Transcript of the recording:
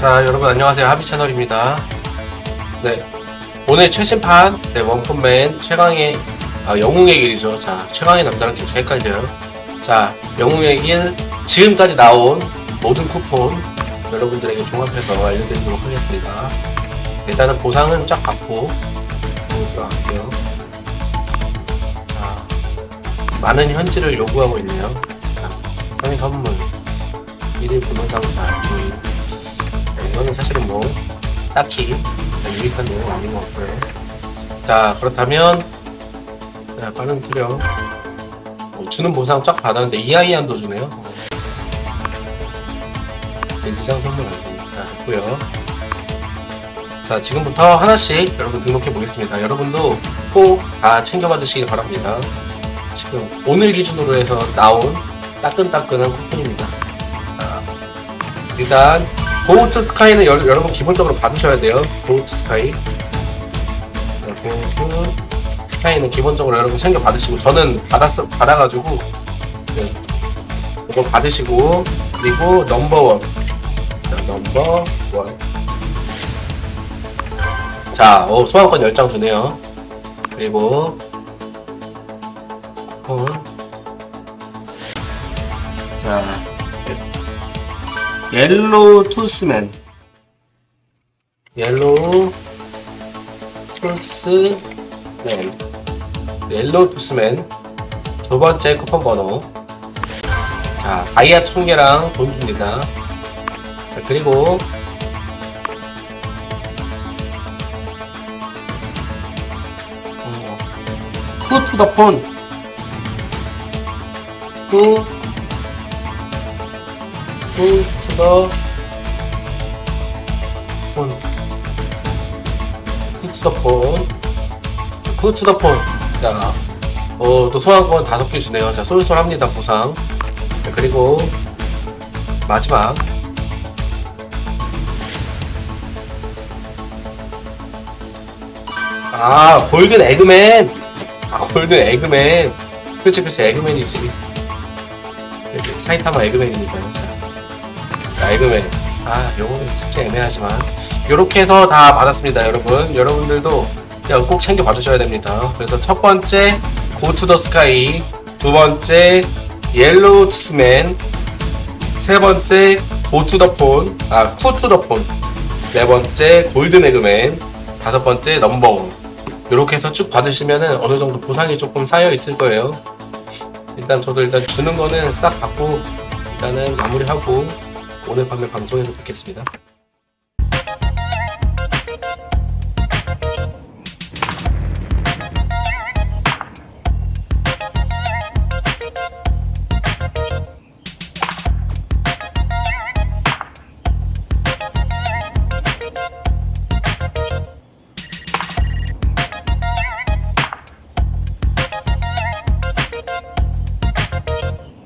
자 여러분 안녕하세요. 하비 채널입니다. 네 오늘 최신판 네, 원펀맨 최강의 아, 영웅의 길이죠. 자 최강의 남자랑 계속 헷갈려요. 자 영웅의 길 지금까지 나온 모든 쿠폰 여러분들에게 종합해서 알려드리도록 하겠습니다. 일단은 보상은 쫙 받고 들어갈게요. 자 많은 현질을 요구하고 있네요 자, 형의 선물 1일 분홍상자 조인 네, 이거는 사실은 뭐 딱히 유익한 내용은 아닌 것 같고요. 자 그렇다면 자, 빠른 수령 어, 주는 보상 쫙 받았는데 이하이안도 주네요. 어. 렌즈장 선물 안 됩니다. 됐고요. 자 지금부터 하나씩 여러분 등록해 보겠습니다. 여러분도 꼭 다 챙겨봐 주시기 바랍니다. 지금 오늘 기준으로 해서 나온 따끈따끈한 쿠폰입니다. 자, 일단 go to sky는 여, 여러분 기본적으로 받으셔야 돼요. go to sky. 네, go to sky는 기본적으로 여러분 챙겨 받으시고 저는 받았어 받아가지고 네, 이거 받으시고 그리고 number one. 자, number one. 자, 어, 소환권 10장 주네요. 그리고 자, yellow tooth man yellow tooth man yellow tooth man. 두 번째 쿠폰 번호. 자 다이아 천 개랑 돈 줍니다. 자 그리고 어, 어. 투투더폰 투 2 to the 1 2 to the phone 자, 어, 또 소환권 다섯 개 주네요. 자 쏠쏠합니다 보상. 자, 그리고 마지막. 아 golden egg man. 아 golden egg man. 그치 그치 egg man이지. 그치 사이타마 egg man이니까요. 자. 자, egg man. 아, 요거는 살짝 애매하지만. 요렇게 해서 다 받았습니다, 여러분. 여러분들도 꼭 챙겨 봐주셔야 됩니다. 그래서 첫 번째, go to the sky. 두 번째, yellow tooth man. 세 번째, go to the phone. 아, go to the phone. 네 번째, 골든 에그맨. 다섯 번째, 넘버원. 이렇게 해서 쭉 받으시면은 어느 정도 보상이 조금 쌓여 있을 거예요. 일단 저도 일단 주는 거는 싹 받고 일단은 마무리하고 오늘 밤에 방송에서 뵙겠습니다.